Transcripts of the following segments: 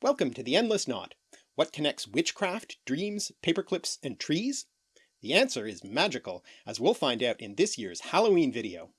Welcome to the Endless Knot. What connects witchcraft, dreams, paperclips, and trees? The answer is magical, as we'll find out in this year's Halloween video.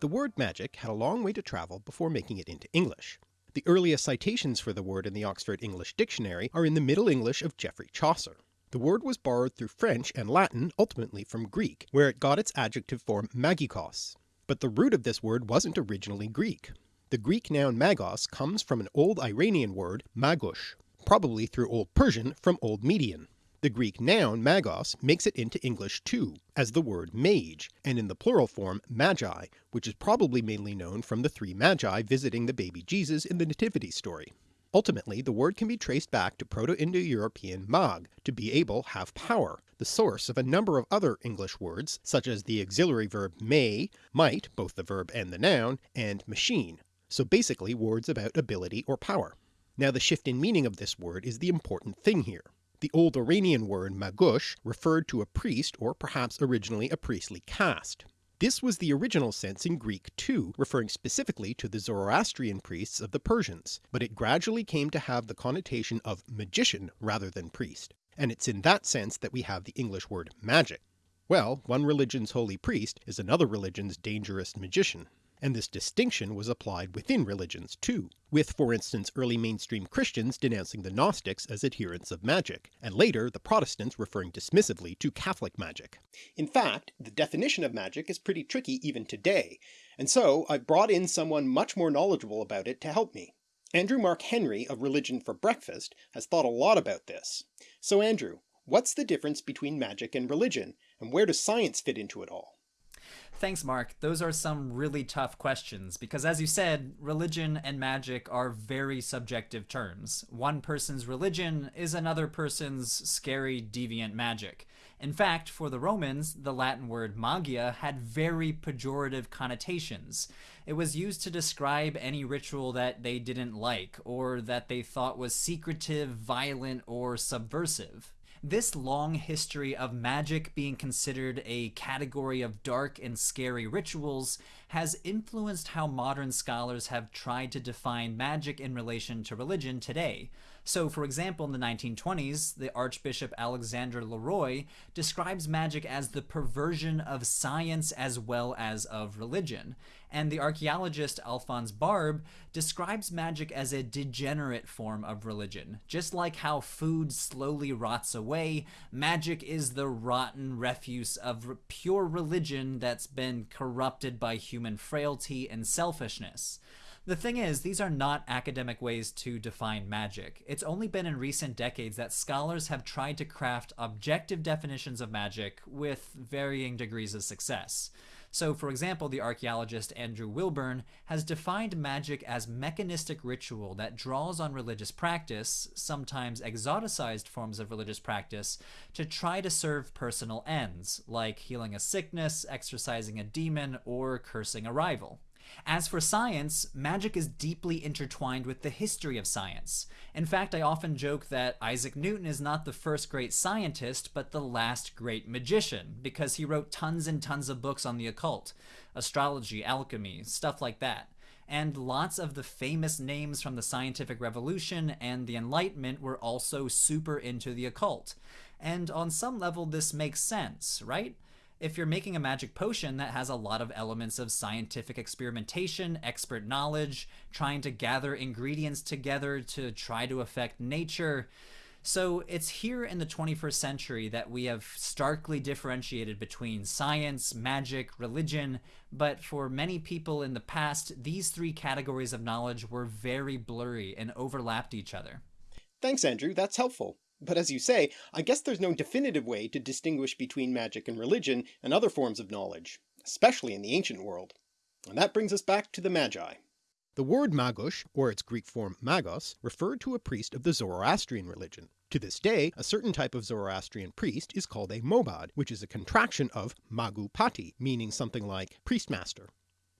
The word magic had a long way to travel before making it into English. The earliest citations for the word in the Oxford English Dictionary are in the Middle English of Geoffrey Chaucer. The word was borrowed through French and Latin, ultimately from Greek, where it got its adjective form magikos. But the root of this word wasn't originally Greek. The Greek noun magos comes from an old Iranian word magush, probably through Old Persian from Old Median. The Greek noun magos makes it into English too, as the word mage, and in the plural form magi, which is probably mainly known from the three magi visiting the baby Jesus in the nativity story. Ultimately the word can be traced back to Proto-Indo-European mag, to be able, have power, the source of a number of other English words such as the auxiliary verb may, might, both the verb and the noun, and machine, so basically words about ability or power. Now the shift in meaning of this word is the important thing here. The old Iranian word magush referred to a priest or perhaps originally a priestly caste. This was the original sense in Greek too, referring specifically to the Zoroastrian priests of the Persians, but it gradually came to have the connotation of magician rather than priest, and it's in that sense that we have the English word magic. Well, one religion's holy priest is another religion's dangerous magician and this distinction was applied within religions too, with for instance early mainstream Christians denouncing the Gnostics as adherents of magic, and later the Protestants referring dismissively to Catholic magic. In fact, the definition of magic is pretty tricky even today, and so I've brought in someone much more knowledgeable about it to help me. Andrew Mark Henry of Religion for Breakfast has thought a lot about this. So Andrew, what's the difference between magic and religion, and where does science fit into it all? Thanks, Mark. Those are some really tough questions because, as you said, religion and magic are very subjective terms. One person's religion is another person's scary, deviant magic. In fact, for the Romans, the Latin word magia had very pejorative connotations. It was used to describe any ritual that they didn't like, or that they thought was secretive, violent, or subversive. This long history of magic being considered a category of dark and scary rituals has influenced how modern scholars have tried to define magic in relation to religion today. So, for example, in the 1920s, the Archbishop Alexander Leroy describes magic as the perversion of science as well as of religion. And the archaeologist Alphonse Barbe describes magic as a degenerate form of religion. Just like how food slowly rots away, magic is the rotten refuse of pure religion that's been corrupted by human frailty and selfishness. The thing is, these are not academic ways to define magic. It's only been in recent decades that scholars have tried to craft objective definitions of magic with varying degrees of success. So, for example, the archaeologist Andrew Wilburn has defined magic as mechanistic ritual that draws on religious practice, sometimes exoticized forms of religious practice, to try to serve personal ends, like healing a sickness, exorcising a demon, or cursing a rival. As for science, magic is deeply intertwined with the history of science. In fact, I often joke that Isaac Newton is not the first great scientist, but the last great magician, because he wrote tons and tons of books on the occult, astrology, alchemy, stuff like that. And lots of the famous names from the scientific revolution and the Enlightenment were also super into the occult. And on some level, this makes sense, right? If you're making a magic potion that has a lot of elements of scientific experimentation, expert knowledge, trying to gather ingredients together to try to affect nature. So it's here in the 21st century that we have starkly differentiated between science, magic, religion, but for many people in the past, these three categories of knowledge were very blurry and overlapped each other. Thanks, Andrew. That's helpful. But as you say, I guess there's no definitive way to distinguish between magic and religion and other forms of knowledge, especially in the ancient world. And that brings us back to the Magi. The word magush, or its Greek form magos, referred to a priest of the Zoroastrian religion. To this day, a certain type of Zoroastrian priest is called a mobad, which is a contraction of magupati, meaning something like priestmaster.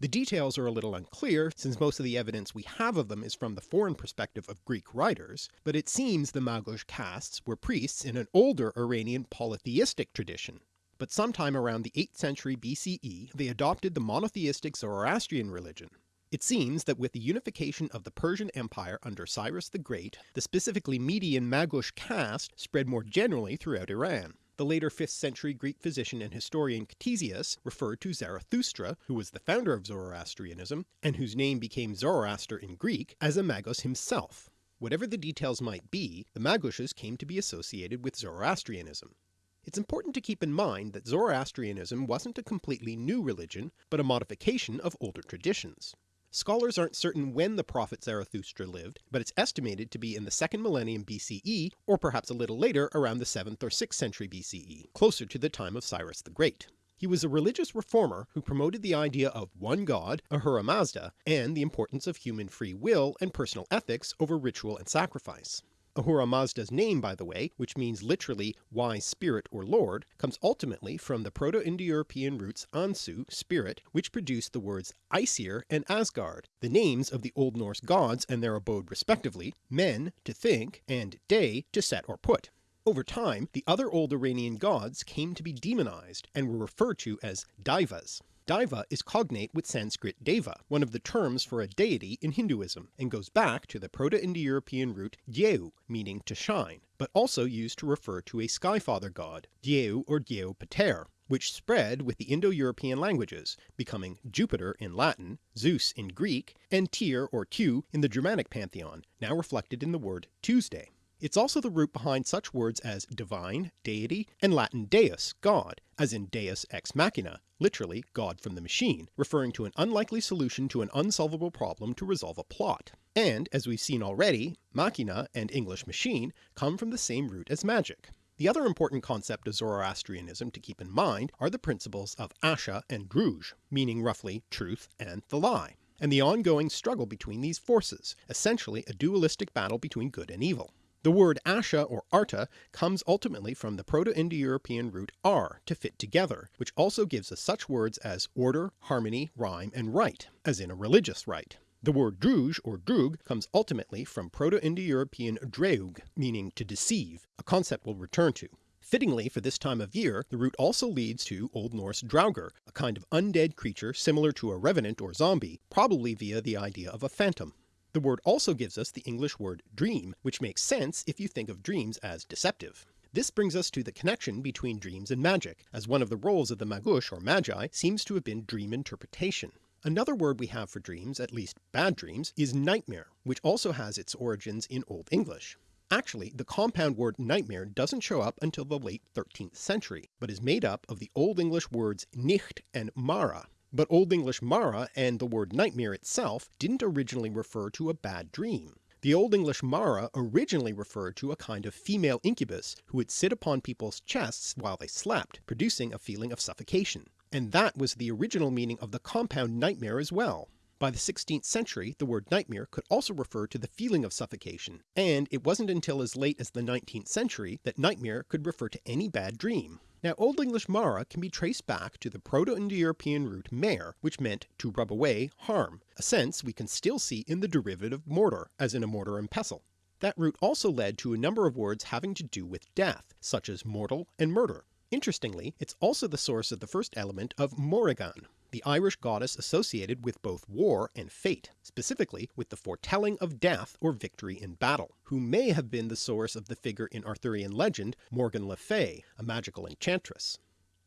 The details are a little unclear since most of the evidence we have of them is from the foreign perspective of Greek writers, but it seems the Magush castes were priests in an older Iranian polytheistic tradition, but sometime around the 8th century BCE they adopted the monotheistic Zoroastrian religion. It seems that with the unification of the Persian Empire under Cyrus the Great, the specifically Median Magush caste spread more generally throughout Iran. The later 5th century Greek physician and historian Ctesias referred to Zarathustra, who was the founder of Zoroastrianism, and whose name became Zoroaster in Greek, as a Magos himself. Whatever the details might be, the Magushes came to be associated with Zoroastrianism. It's important to keep in mind that Zoroastrianism wasn't a completely new religion, but a modification of older traditions. Scholars aren't certain when the prophet Zarathustra lived, but it's estimated to be in the second millennium BCE, or perhaps a little later around the 7th or 6th century BCE, closer to the time of Cyrus the Great. He was a religious reformer who promoted the idea of one god, Ahura Mazda, and the importance of human free will and personal ethics over ritual and sacrifice. Ahura Mazda's name by the way, which means literally wise spirit or lord, comes ultimately from the Proto-Indo-European roots Ansu, spirit, which produced the words Aesir and Asgard, the names of the Old Norse gods and their abode respectively, men to think, and day to set or put. Over time, the other old Iranian gods came to be demonized and were referred to as Daivas. Daiva is cognate with Sanskrit Deva, one of the terms for a deity in Hinduism, and goes back to the Proto-Indo-European root Dyeu, meaning to shine, but also used to refer to a skyfather god, Dyeu or Dyeu Pater, which spread with the Indo-European languages, becoming Jupiter in Latin, Zeus in Greek, and Tyr or Tu in the Germanic pantheon, now reflected in the word Tuesday. It's also the root behind such words as divine, deity, and Latin deus, god, as in deus ex machina, literally God from the machine, referring to an unlikely solution to an unsolvable problem to resolve a plot. And, as we've seen already, machina and English machine come from the same root as magic. The other important concept of Zoroastrianism to keep in mind are the principles of Asha and Druj, meaning roughly truth and the lie, and the ongoing struggle between these forces, essentially a dualistic battle between good and evil. The word Asha or Arta comes ultimately from the Proto-Indo-European root ar, to fit together, which also gives us such words as order, harmony, rhyme, and rite, as in a religious rite. The word druj or drug comes ultimately from Proto-Indo-European dreug, meaning to deceive, a concept we'll return to. Fittingly for this time of year, the root also leads to Old Norse draugr, a kind of undead creature similar to a revenant or zombie, probably via the idea of a phantom. The word also gives us the English word dream, which makes sense if you think of dreams as deceptive. This brings us to the connection between dreams and magic, as one of the roles of the Magush or Magi seems to have been dream interpretation. Another word we have for dreams, at least bad dreams, is nightmare, which also has its origins in Old English. Actually, the compound word nightmare doesn't show up until the late 13th century, but is made up of the Old English words nicht and mara, but Old English mara and the word nightmare itself didn't originally refer to a bad dream. The Old English mara originally referred to a kind of female incubus who would sit upon people's chests while they slept, producing a feeling of suffocation. And that was the original meaning of the compound nightmare as well. By the 16th century the word nightmare could also refer to the feeling of suffocation, and it wasn't until as late as the 19th century that nightmare could refer to any bad dream. Now Old English mara can be traced back to the Proto-Indo-European root mare, which meant to rub away, harm, a sense we can still see in the derivative mortar, as in a mortar and pestle. That root also led to a number of words having to do with death, such as mortal and murder. Interestingly, it's also the source of the first element of Morrigan, the Irish goddess associated with both war and fate, specifically with the foretelling of death or victory in battle, who may have been the source of the figure in Arthurian legend Morgan le Fay, a magical enchantress.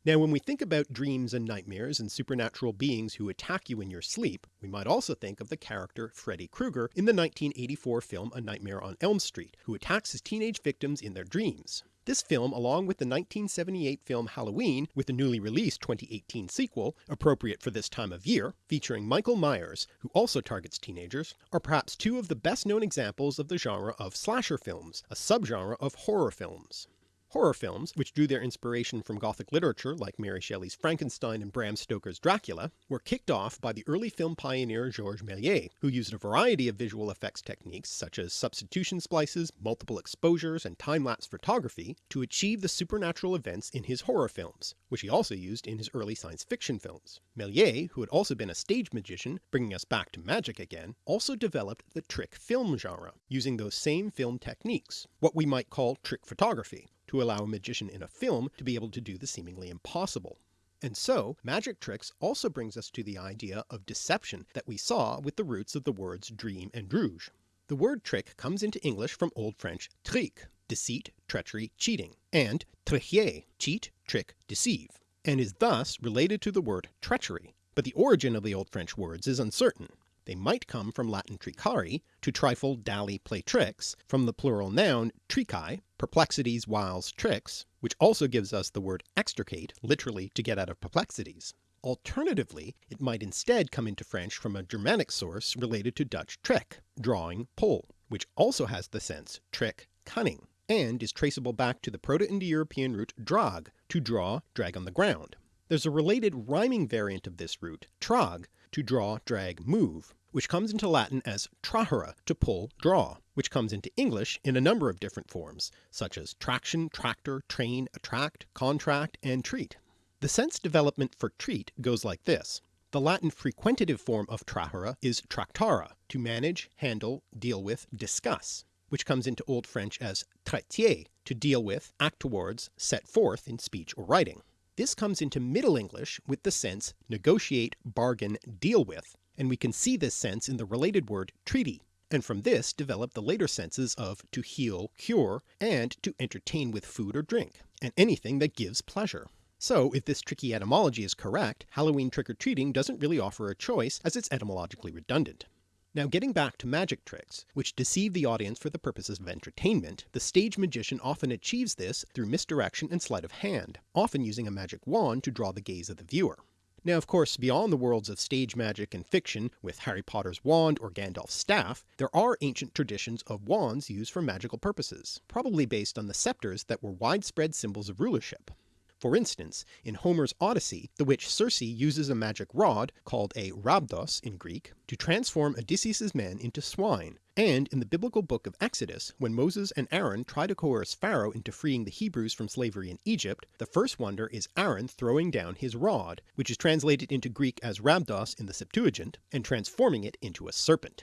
Now when we think about dreams and nightmares and supernatural beings who attack you in your sleep, we might also think of the character Freddy Krueger in the 1984 film A Nightmare on Elm Street, who attacks his teenage victims in their dreams. This film, along with the 1978 film Halloween, with the newly released 2018 sequel, appropriate for this time of year, featuring Michael Myers, who also targets teenagers, are perhaps two of the best known examples of the genre of slasher films, a subgenre of horror films. Horror films, which drew their inspiration from Gothic literature like Mary Shelley's Frankenstein and Bram Stoker's Dracula, were kicked off by the early film pioneer Georges Méliès, who used a variety of visual effects techniques such as substitution splices, multiple exposures, and time-lapse photography to achieve the supernatural events in his horror films, which he also used in his early science fiction films. Méliès, who had also been a stage magician, bringing us back to magic again, also developed the trick film genre, using those same film techniques, what we might call trick photography, to allow a magician in a film to be able to do the seemingly impossible. And so, magic tricks also brings us to the idea of deception that we saw with the roots of the words dream and druj. The word trick comes into English from Old French trick, deceit, treachery, cheating, and tricher, cheat, trick, deceive, and is thus related to the word treachery, but the origin of the Old French words is uncertain. They might come from Latin tricari, to trifle, dally, play tricks, from the plural noun tricae, perplexities, wiles, tricks, which also gives us the word extricate, literally to get out of perplexities. Alternatively, it might instead come into French from a Germanic source related to Dutch trick, drawing, pull, which also has the sense trick, cunning, and is traceable back to the Proto-Indo-European root drag, to draw, drag on the ground. There's a related rhyming variant of this root, trag, to draw, drag, move, which comes into Latin as trahere, to pull, draw, which comes into English in a number of different forms, such as traction, tractor, train, attract, contract, and treat. The sense development for treat goes like this. The Latin frequentative form of trahere is tractare, to manage, handle, deal with, discuss, which comes into Old French as traiter, to deal with, act towards, set forth in speech or writing. This comes into Middle English with the sense negotiate, bargain, deal with, and we can see this sense in the related word treaty, and from this develop the later senses of to heal, cure, and to entertain with food or drink, and anything that gives pleasure. So if this tricky etymology is correct, Halloween trick-or-treating doesn't really offer a choice as it's etymologically redundant. Now getting back to magic tricks, which deceive the audience for the purposes of entertainment, the stage magician often achieves this through misdirection and sleight of hand, often using a magic wand to draw the gaze of the viewer. Now of course beyond the worlds of stage magic and fiction with Harry Potter's wand or Gandalf's staff, there are ancient traditions of wands used for magical purposes, probably based on the scepters that were widespread symbols of rulership. For instance, in Homer's Odyssey, the witch Circe uses a magic rod, called a rhabdos in Greek, to transform Odysseus's men into swine, and in the biblical book of Exodus, when Moses and Aaron try to coerce Pharaoh into freeing the Hebrews from slavery in Egypt, the first wonder is Aaron throwing down his rod, which is translated into Greek as rhabdos in the Septuagint, and transforming it into a serpent.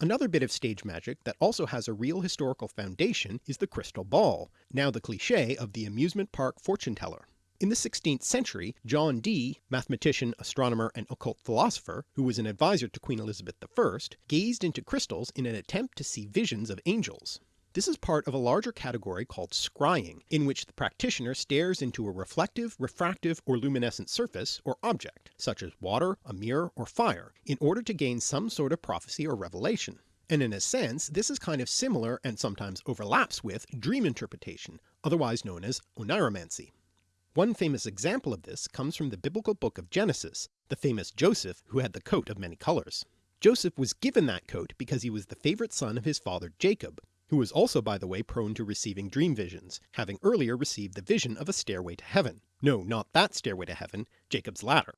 Another bit of stage magic that also has a real historical foundation is the crystal ball, now the cliché of the amusement park fortune teller. In the 16th century, John Dee, mathematician, astronomer, and occult philosopher, who was an advisor to Queen Elizabeth I, gazed into crystals in an attempt to see visions of angels. This is part of a larger category called scrying, in which the practitioner stares into a reflective, refractive, or luminescent surface or object, such as water, a mirror, or fire, in order to gain some sort of prophecy or revelation. And in a sense, this is kind of similar and sometimes overlaps with dream interpretation, otherwise known as oniromancy. One famous example of this comes from the biblical book of Genesis, the famous Joseph who had the coat of many colours. Joseph was given that coat because he was the favourite son of his father Jacob, who was also by the way prone to receiving dream visions, having earlier received the vision of a stairway to heaven. No, not that stairway to heaven, Jacob's ladder.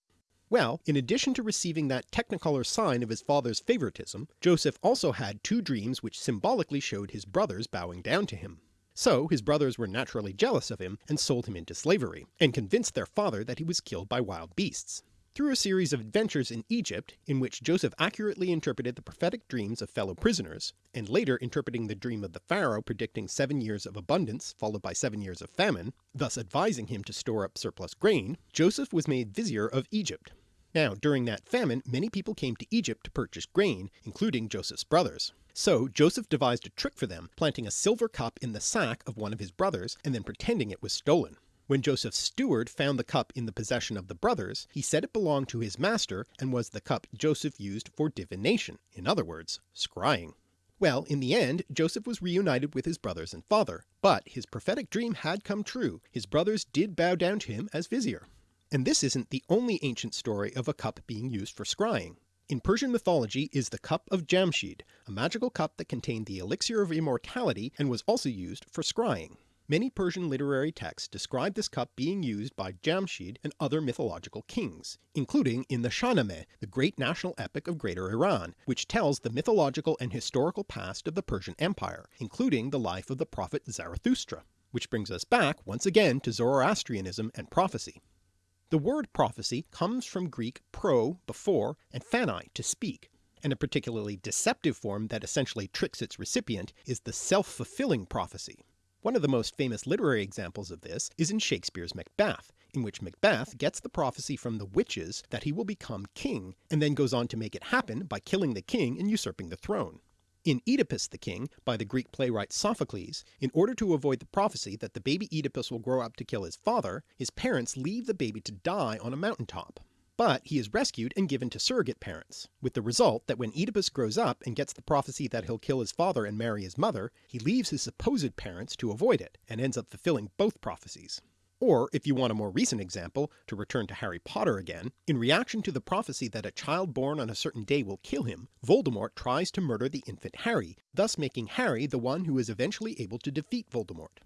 Well, in addition to receiving that technicolor sign of his father's favoritism, Joseph also had two dreams which symbolically showed his brothers bowing down to him. So his brothers were naturally jealous of him and sold him into slavery, and convinced their father that he was killed by wild beasts. Through a series of adventures in Egypt, in which Joseph accurately interpreted the prophetic dreams of fellow prisoners, and later interpreting the dream of the pharaoh predicting seven years of abundance followed by seven years of famine, thus advising him to store up surplus grain, Joseph was made vizier of Egypt. Now during that famine many people came to Egypt to purchase grain, including Joseph's brothers. So Joseph devised a trick for them, planting a silver cup in the sack of one of his brothers and then pretending it was stolen. When Joseph's steward found the cup in the possession of the brothers, he said it belonged to his master and was the cup Joseph used for divination, in other words, scrying. Well, in the end, Joseph was reunited with his brothers and father, but his prophetic dream had come true, his brothers did bow down to him as vizier. And this isn't the only ancient story of a cup being used for scrying. In Persian mythology is the Cup of Jamshid, a magical cup that contained the elixir of immortality and was also used for scrying. Many Persian literary texts describe this cup being used by Jamshid and other mythological kings, including in the Shahnameh, the great national epic of Greater Iran, which tells the mythological and historical past of the Persian Empire, including the life of the prophet Zarathustra. Which brings us back once again to Zoroastrianism and prophecy. The word prophecy comes from Greek pro, before, and phani, to speak, and a particularly deceptive form that essentially tricks its recipient is the self-fulfilling prophecy. One of the most famous literary examples of this is in Shakespeare's Macbeth, in which Macbeth gets the prophecy from the witches that he will become king, and then goes on to make it happen by killing the king and usurping the throne. In Oedipus the King, by the Greek playwright Sophocles, in order to avoid the prophecy that the baby Oedipus will grow up to kill his father, his parents leave the baby to die on a mountaintop. But he is rescued and given to surrogate parents, with the result that when Oedipus grows up and gets the prophecy that he'll kill his father and marry his mother, he leaves his supposed parents to avoid it, and ends up fulfilling both prophecies. Or, if you want a more recent example, to return to Harry Potter again, in reaction to the prophecy that a child born on a certain day will kill him, Voldemort tries to murder the infant Harry, thus making Harry the one who is eventually able to defeat Voldemort.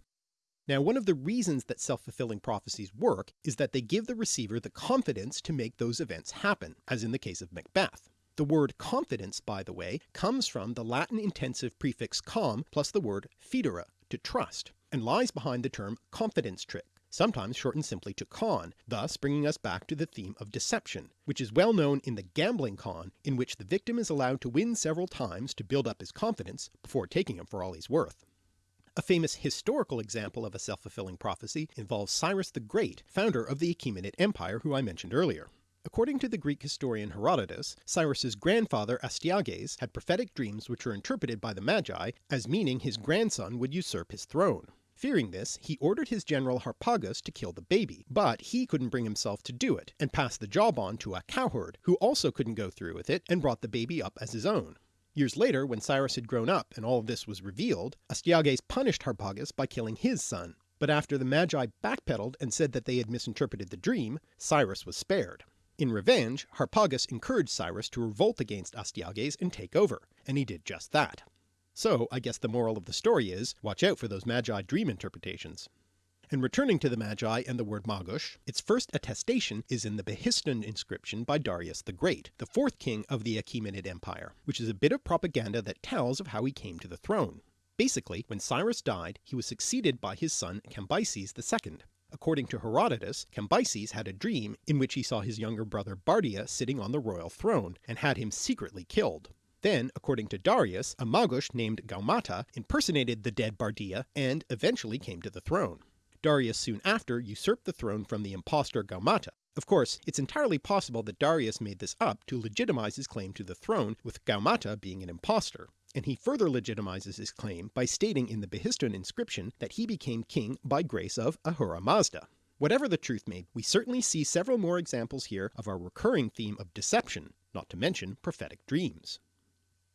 Now one of the reasons that self-fulfilling prophecies work is that they give the receiver the confidence to make those events happen, as in the case of Macbeth. The word confidence, by the way, comes from the Latin intensive prefix com plus the word fidere, to trust, and lies behind the term confidence trick, sometimes shortened simply to con, thus bringing us back to the theme of deception, which is well known in the gambling con, in which the victim is allowed to win several times to build up his confidence before taking him for all he's worth. A famous historical example of a self-fulfilling prophecy involves Cyrus the Great, founder of the Achaemenid Empire who I mentioned earlier. According to the Greek historian Herodotus, Cyrus's grandfather Astyages had prophetic dreams which were interpreted by the Magi as meaning his grandson would usurp his throne. Fearing this, he ordered his general Harpagus to kill the baby, but he couldn't bring himself to do it, and passed the job on to a cowherd, who also couldn't go through with it and brought the baby up as his own. Years later, when Cyrus had grown up and all of this was revealed, Astyages punished Harpagus by killing his son, but after the Magi backpedaled and said that they had misinterpreted the dream, Cyrus was spared. In revenge, Harpagus encouraged Cyrus to revolt against Astyages and take over, and he did just that. So I guess the moral of the story is, watch out for those Magi dream interpretations. And returning to the Magi and the word Magush, its first attestation is in the Behistun inscription by Darius the Great, the fourth king of the Achaemenid Empire, which is a bit of propaganda that tells of how he came to the throne. Basically, when Cyrus died, he was succeeded by his son Cambyses II. According to Herodotus, Cambyses had a dream in which he saw his younger brother Bardia sitting on the royal throne, and had him secretly killed. Then, according to Darius, a Magush named Gaumata impersonated the dead Bardia and eventually came to the throne. Darius soon after usurped the throne from the impostor Gaumata. Of course, it's entirely possible that Darius made this up to legitimize his claim to the throne with Gaumata being an impostor, and he further legitimizes his claim by stating in the Behistun inscription that he became king by grace of Ahura Mazda. Whatever the truth may be, we certainly see several more examples here of our recurring theme of deception, not to mention prophetic dreams.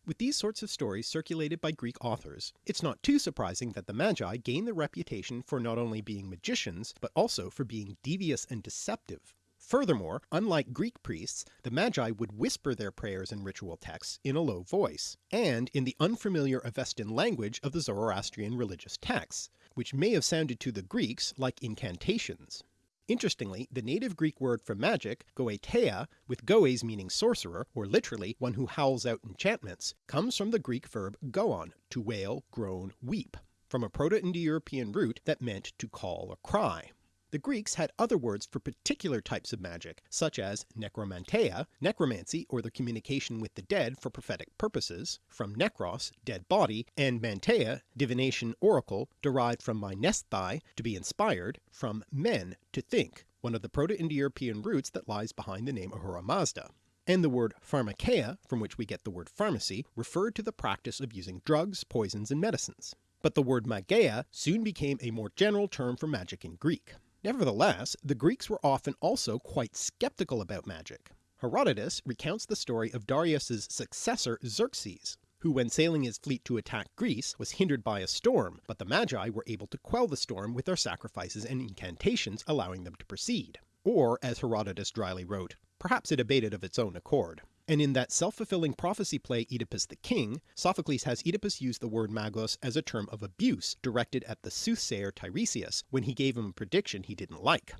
With these sorts of stories circulated by Greek authors, it's not too surprising that the Magi gained the reputation for not only being magicians, but also for being devious and deceptive. Furthermore, unlike Greek priests, the Magi would whisper their prayers and ritual texts in a low voice, and in the unfamiliar Avestan language of the Zoroastrian religious texts, which may have sounded to the Greeks like incantations. Interestingly, the native Greek word for magic, goeteia, with goes meaning sorcerer, or literally one who howls out enchantments, comes from the Greek verb goon, to wail, groan, weep, from a Proto-Indo-European root that meant to call or cry. The Greeks had other words for particular types of magic, such as necromanteia, necromancy or the communication with the dead for prophetic purposes, from necros, dead body, and manteia, divination oracle, derived from mainesthai, to be inspired, from men, to think, one of the Proto-Indo-European roots that lies behind the name Ahura Mazda and the word pharmakeia, from which we get the word pharmacy, referred to the practice of using drugs, poisons, and medicines. But the word mageia soon became a more general term for magic in Greek. Nevertheless, the Greeks were often also quite skeptical about magic. Herodotus recounts the story of Darius's successor Xerxes, who when sailing his fleet to attack Greece was hindered by a storm, but the Magi were able to quell the storm with their sacrifices and incantations allowing them to proceed. Or, as Herodotus dryly wrote, perhaps it abated of its own accord. And in that self-fulfilling prophecy play Oedipus the King, Sophocles has Oedipus use the word magos as a term of abuse directed at the soothsayer Tiresias when he gave him a prediction he didn't like.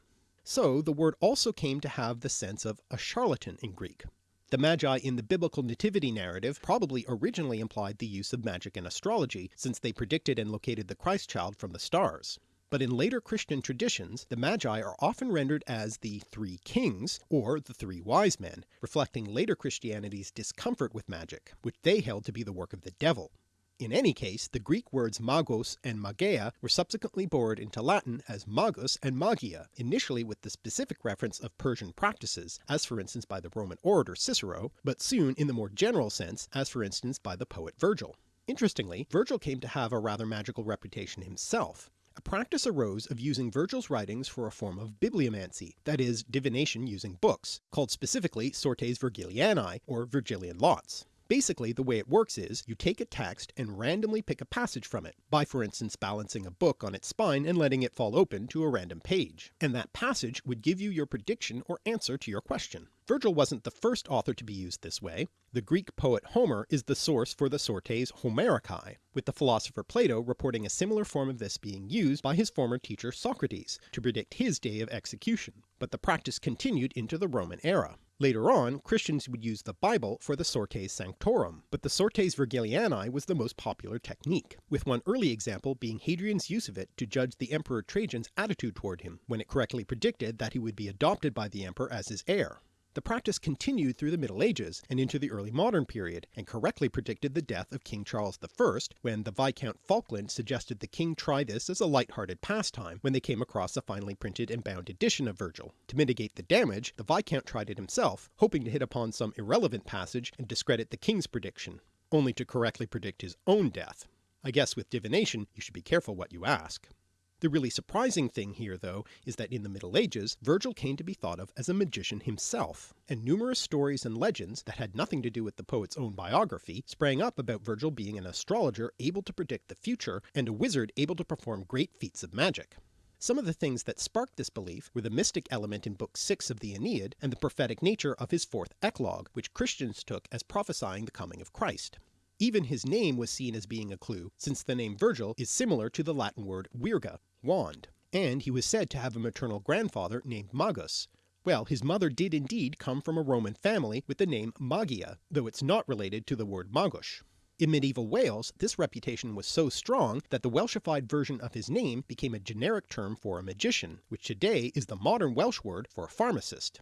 So the word also came to have the sense of a charlatan in Greek. The Magi in the biblical nativity narrative probably originally implied the use of magic and astrology, since they predicted and located the Christ child from the stars. But in later Christian traditions the Magi are often rendered as the Three Kings, or the Three Wise Men, reflecting later Christianity's discomfort with magic, which they held to be the work of the devil. In any case, the Greek words magos and magia were subsequently borrowed into Latin as magus and magia, initially with the specific reference of Persian practices, as for instance by the Roman orator Cicero, but soon in the more general sense, as for instance by the poet Virgil. Interestingly, Virgil came to have a rather magical reputation himself. A practice arose of using Virgil's writings for a form of bibliomancy, that is, divination using books, called specifically sortes Virgilianae, or Virgilian lots. Basically the way it works is, you take a text and randomly pick a passage from it, by for instance balancing a book on its spine and letting it fall open to a random page, and that passage would give you your prediction or answer to your question. Virgil wasn't the first author to be used this way. The Greek poet Homer is the source for the sortes Homericae, with the philosopher Plato reporting a similar form of this being used by his former teacher Socrates to predict his day of execution, but the practice continued into the Roman era. Later on, Christians would use the Bible for the Sortes Sanctorum, but the Sortes Virgilianae was the most popular technique, with one early example being Hadrian's use of it to judge the Emperor Trajan's attitude toward him, when it correctly predicted that he would be adopted by the emperor as his heir. The practice continued through the Middle Ages and into the early modern period, and correctly predicted the death of King Charles I when the Viscount Falkland suggested the king try this as a light-hearted pastime when they came across a finely printed and bound edition of Virgil. To mitigate the damage, the Viscount tried it himself, hoping to hit upon some irrelevant passage and discredit the king's prediction, only to correctly predict his own death. I guess with divination you should be careful what you ask. The really surprising thing here though is that in the Middle Ages Virgil came to be thought of as a magician himself, and numerous stories and legends that had nothing to do with the poet's own biography sprang up about Virgil being an astrologer able to predict the future and a wizard able to perform great feats of magic. Some of the things that sparked this belief were the mystic element in Book 6 of the Aeneid and the prophetic nature of his fourth eclogue, which Christians took as prophesying the coming of Christ. Even his name was seen as being a clue, since the name Virgil is similar to the Latin word virga, wand, and he was said to have a maternal grandfather named Magus. Well, his mother did indeed come from a Roman family with the name Magia, though it's not related to the word Magush. In medieval Wales this reputation was so strong that the Welshified version of his name became a generic term for a magician, which today is the modern Welsh word for a pharmacist.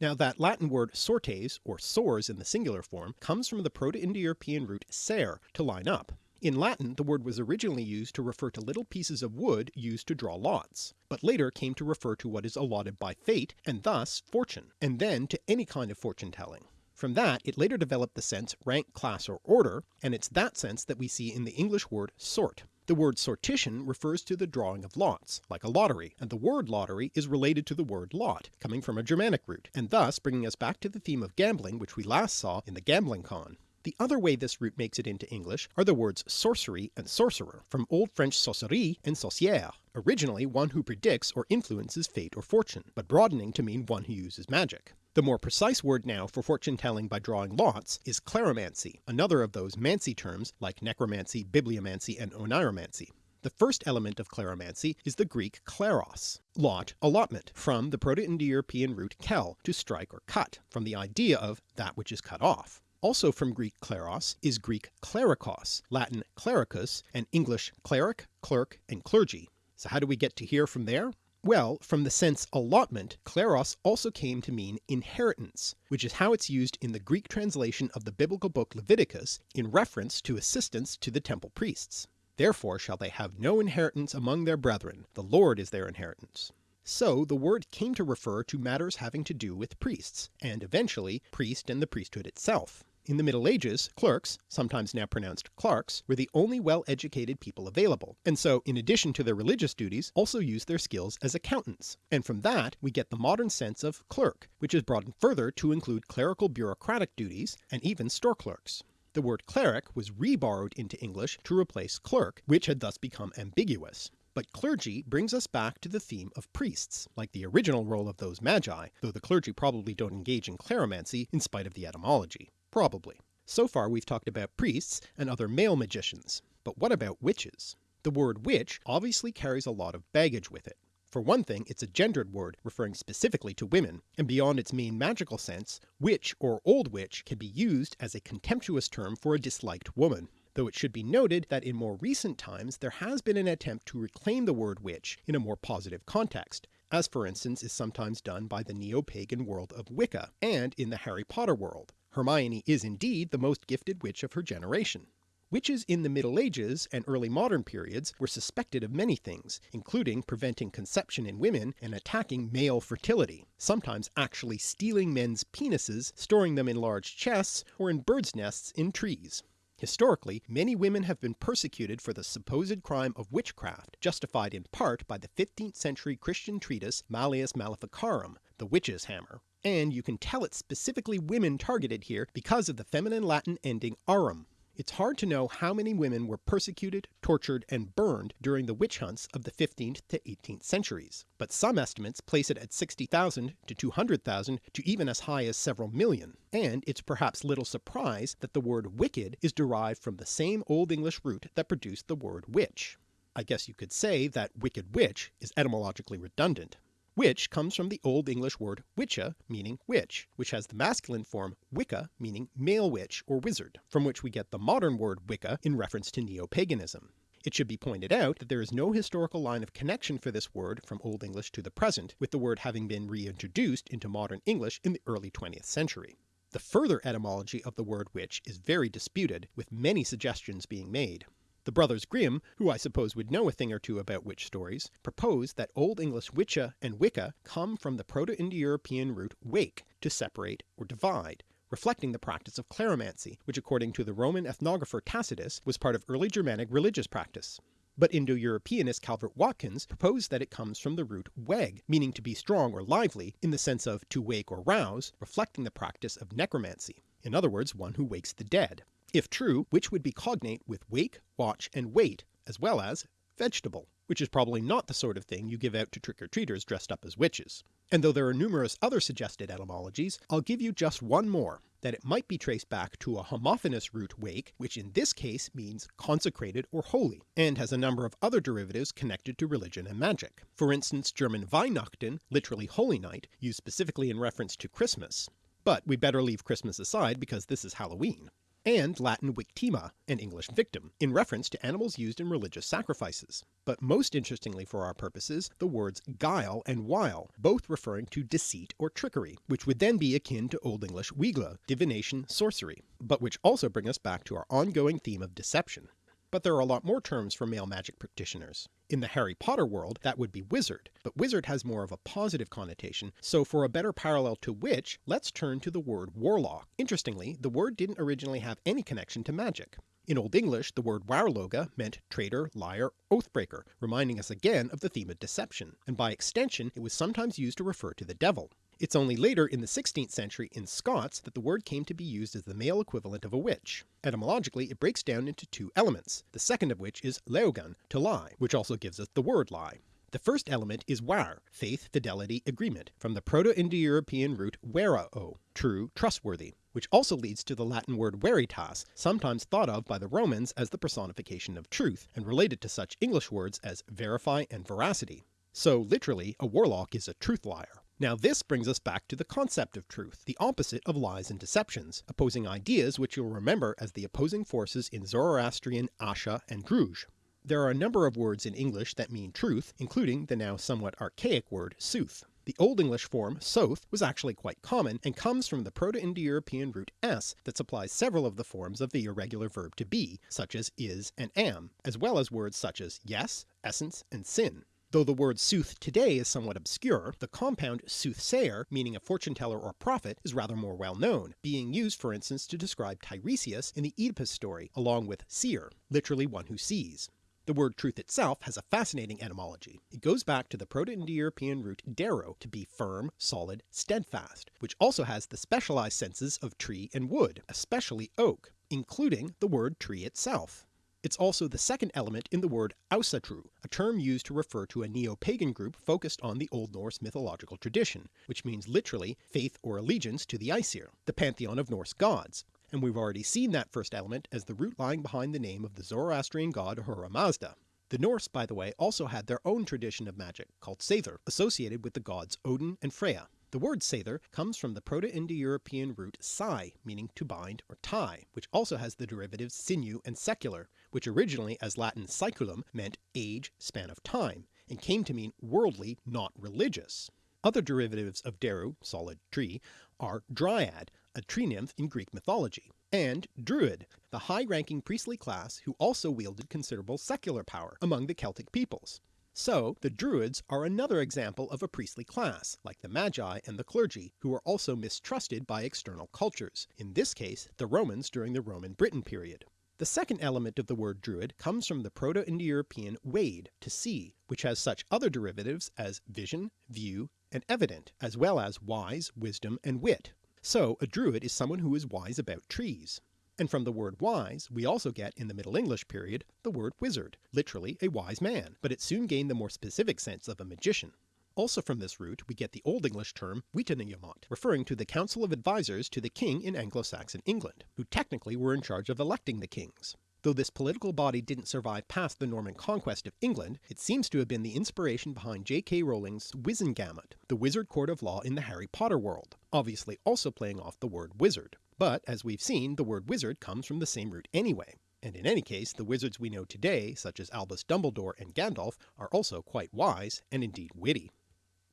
Now that Latin word sortes, or sors in the singular form, comes from the Proto-Indo-European root ser, to line up. In Latin the word was originally used to refer to little pieces of wood used to draw lots, but later came to refer to what is allotted by fate, and thus fortune, and then to any kind of fortune telling. From that it later developed the sense rank, class, or order, and it's that sense that we see in the English word sort. The word sortition refers to the drawing of lots, like a lottery, and the word lottery is related to the word lot, coming from a Germanic root, and thus bringing us back to the theme of gambling which we last saw in the Gambling Con. The other way this root makes it into English are the words sorcery and sorcerer, from Old French sorcerie and sorcière, originally one who predicts or influences fate or fortune, but broadening to mean one who uses magic. The more precise word now for fortune telling by drawing lots is kleromancy, another of those mancy terms like necromancy, bibliomancy, and oniromancy. The first element of kleromancy is the Greek kleros, lot, allotment, from the Proto-Indo-European root kel, to strike or cut, from the idea of that which is cut off. Also from Greek kleros is Greek klerikos, Latin clericus, and English cleric, clerk, and clergy. So how do we get to here from there? Well, from the sense allotment, kleros also came to mean inheritance, which is how it's used in the Greek translation of the biblical book Leviticus in reference to assistance to the temple priests. Therefore shall they have no inheritance among their brethren, the Lord is their inheritance. So the word came to refer to matters having to do with priests, and eventually priest and the priesthood itself. In the Middle Ages, clerks, sometimes now pronounced clerks, were the only well-educated people available, and so in addition to their religious duties also used their skills as accountants, and from that we get the modern sense of clerk, which is broadened further to include clerical bureaucratic duties and even store clerks. The word cleric was reborrowed into English to replace clerk, which had thus become ambiguous. But clergy brings us back to the theme of priests, like the original role of those magi, though the clergy probably don't engage in kleromancy in spite of the etymology. Probably. So far we've talked about priests and other male magicians, but what about witches? The word witch obviously carries a lot of baggage with it. For one thing it's a gendered word referring specifically to women, and beyond its main magical sense, witch or old witch can be used as a contemptuous term for a disliked woman, though it should be noted that in more recent times there has been an attempt to reclaim the word witch in a more positive context, as for instance is sometimes done by the neo-pagan world of Wicca, and in the Harry Potter world. Hermione is indeed the most gifted witch of her generation. Witches in the Middle Ages and early modern periods were suspected of many things, including preventing conception in women and attacking male fertility, sometimes actually stealing men's penises, storing them in large chests, or in birds' nests in trees. Historically, many women have been persecuted for the supposed crime of witchcraft, justified in part by the 15th century Christian treatise Malleus Maleficarum, the witch's hammer, and you can tell it's specifically women targeted here because of the feminine Latin ending arum, it's hard to know how many women were persecuted, tortured, and burned during the witch hunts of the 15th to 18th centuries, but some estimates place it at 60,000 to 200,000 to even as high as several million, and it's perhaps little surprise that the word wicked is derived from the same Old English root that produced the word witch. I guess you could say that wicked witch is etymologically redundant. Witch comes from the Old English word wicce meaning witch, which has the masculine form wicca meaning male witch or wizard, from which we get the modern word Wicca in reference to neo-paganism. It should be pointed out that there is no historical line of connection for this word from Old English to the present, with the word having been reintroduced into modern English in the early 20th century. The further etymology of the word witch is very disputed, with many suggestions being made. The brothers Grimm, who I suppose would know a thing or two about witch stories, propose that Old English wicce and wicca come from the Proto-Indo-European root wake, to separate or divide, reflecting the practice of kleromancy, which according to the Roman ethnographer Tacitus was part of early Germanic religious practice. But Indo-Europeanist Calvert Watkins proposed that it comes from the root weg, meaning to be strong or lively, in the sense of to wake or rouse, reflecting the practice of necromancy, in other words one who wakes the dead if true, which would be cognate with wake, watch, and wait, as well as vegetable, which is probably not the sort of thing you give out to trick-or-treaters dressed up as witches. And though there are numerous other suggested etymologies, I'll give you just one more, that it might be traced back to a homophonous root wake, which in this case means consecrated or holy, and has a number of other derivatives connected to religion and magic. For instance German Weihnachten, literally holy night, used specifically in reference to Christmas. But we'd better leave Christmas aside because this is Halloween and Latin victima, an English victim, in reference to animals used in religious sacrifices. But most interestingly for our purposes, the words guile and wile, both referring to deceit or trickery, which would then be akin to Old English wigle, divination, sorcery, but which also bring us back to our ongoing theme of deception but there are a lot more terms for male magic practitioners. In the Harry Potter world that would be wizard, but wizard has more of a positive connotation, so for a better parallel to witch, let's turn to the word warlock. Interestingly, the word didn't originally have any connection to magic. In Old English the word warloga meant traitor, liar, oathbreaker, reminding us again of the theme of deception, and by extension it was sometimes used to refer to the devil. It's only later in the 16th century in Scots that the word came to be used as the male equivalent of a witch. Etymologically it breaks down into two elements, the second of which is leogan, to lie, which also gives us the word lie. The first element is war, faith, fidelity, agreement, from the Proto-Indo-European root verao, true, trustworthy, which also leads to the Latin word veritas, sometimes thought of by the Romans as the personification of truth, and related to such English words as verify and veracity. So literally, a warlock is a truth liar. Now this brings us back to the concept of truth, the opposite of lies and deceptions, opposing ideas which you'll remember as the opposing forces in Zoroastrian Asha and Druj. There are a number of words in English that mean truth, including the now somewhat archaic word sooth. The Old English form soth was actually quite common and comes from the Proto-Indo-European root s that supplies several of the forms of the irregular verb to be, such as is and am, as well as words such as yes, essence, and sin. Though the word sooth today is somewhat obscure, the compound soothsayer, meaning a fortune teller or prophet, is rather more well known, being used for instance to describe Tiresias in the Oedipus story, along with seer, literally one who sees. The word truth itself has a fascinating etymology. It goes back to the Proto-Indo-European root deru, to be firm, solid, steadfast, which also has the specialized senses of tree and wood, especially oak, including the word tree itself. It's also the second element in the word Asatru, a term used to refer to a neo-pagan group focused on the Old Norse mythological tradition, which means literally faith or allegiance to the Aesir, the pantheon of Norse gods, and we've already seen that first element as the root lying behind the name of the Zoroastrian god Ahura Mazda. The Norse, by the way, also had their own tradition of magic, called Seidr, associated with the gods Odin and Freya. The word Seidr comes from the Proto-Indo-European root sai, meaning to bind or tie, which also has the derivatives sinew and secular, which originally as Latin saeculum meant age, span of time, and came to mean worldly, not religious. Other derivatives of Deru, solid tree, are dryad, a tree nymph in Greek mythology, and druid, the high-ranking priestly class who also wielded considerable secular power among the Celtic peoples. So the Druids are another example of a priestly class, like the Magi and the clergy, who are also mistrusted by external cultures, in this case the Romans during the Roman Britain period. The second element of the word druid comes from the Proto-Indo-European wade, to see, which has such other derivatives as vision, view, and evident, as well as wise, wisdom, and wit. So a druid is someone who is wise about trees. And from the word wise we also get in the Middle English period the word wizard, literally a wise man, but it soon gained the more specific sense of a magician. Also from this root we get the Old English term Witenagemot, referring to the council of advisers to the king in Anglo-Saxon England, who technically were in charge of electing the kings. Though this political body didn't survive past the Norman conquest of England, it seems to have been the inspiration behind J.K. Rowling's Wizengamot, the wizard court of law in the Harry Potter world, obviously also playing off the word wizard. But as we've seen the word wizard comes from the same root anyway, and in any case the wizards we know today such as Albus Dumbledore and Gandalf are also quite wise and indeed witty.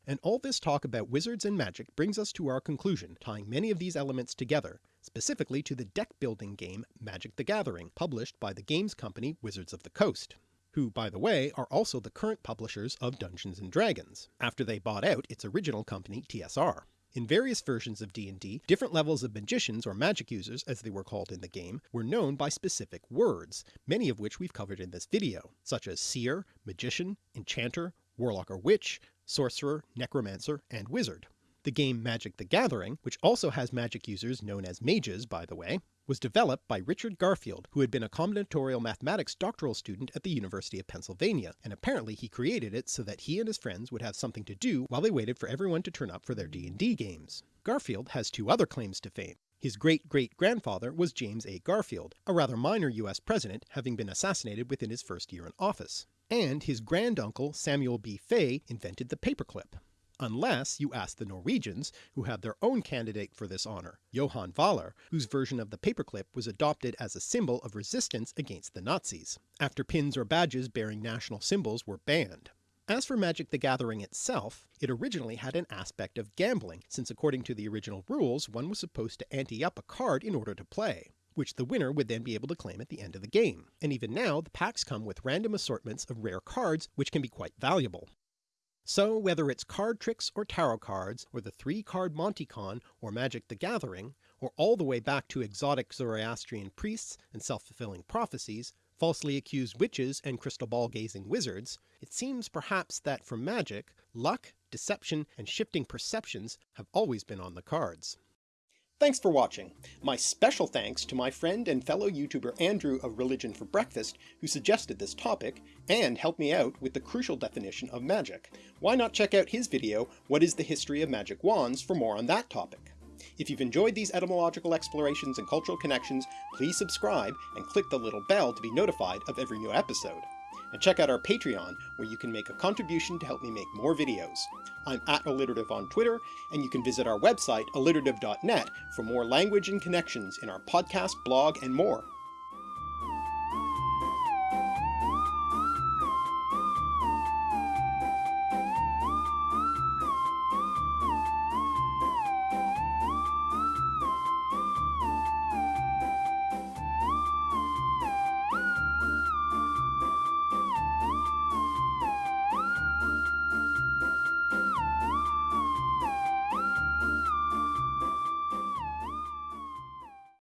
And all this talk about wizards and magic brings us to our conclusion, tying many of these elements together, specifically to the deck building game Magic the Gathering, published by the games company Wizards of the Coast, who by the way are also the current publishers of Dungeons & Dragons, after they bought out its original company TSR. In various versions of D&D, different levels of magicians or magic users as they were called in the game were known by specific words, many of which we've covered in this video, such as seer, magician, enchanter, warlock or witch, sorcerer, necromancer, and wizard. The game Magic the Gathering, which also has magic users known as mages by the way, was developed by Richard Garfield who had been a combinatorial mathematics doctoral student at the University of Pennsylvania, and apparently he created it so that he and his friends would have something to do while they waited for everyone to turn up for their D&D games. Garfield has two other claims to fame. His great-great-grandfather was James A. Garfield, a rather minor US president having been assassinated within his first year in office. And his granduncle Samuel B. Fay invented the paperclip unless you ask the Norwegians, who have their own candidate for this honour, Johan Vaaler, whose version of the paperclip was adopted as a symbol of resistance against the Nazis, after pins or badges bearing national symbols were banned. As for Magic the Gathering itself, it originally had an aspect of gambling, since according to the original rules one was supposed to ante up a card in order to play which the winner would then be able to claim at the end of the game, and even now the packs come with random assortments of rare cards which can be quite valuable. So whether it's card tricks or tarot cards, or the three card Monty Con or Magic the Gathering, or all the way back to exotic Zoroastrian priests and self-fulfilling prophecies, falsely accused witches and crystal ball gazing wizards, it seems perhaps that for magic, luck, deception, and shifting perceptions have always been on the cards. Thanks for watching. My special thanks to my friend and fellow YouTuber Andrew of Religion for Breakfast, who suggested this topic, and helped me out with the crucial definition of magic. Why not check out his video, What is the History of Magic Wands, for more on that topic. If you've enjoyed these etymological explorations and cultural connections, please subscribe and click the little bell to be notified of every new episode and check out our Patreon, where you can make a contribution to help me make more videos. I'm at alliterative on Twitter, and you can visit our website, alliterative.net, for more language and connections in our podcast, blog, and more.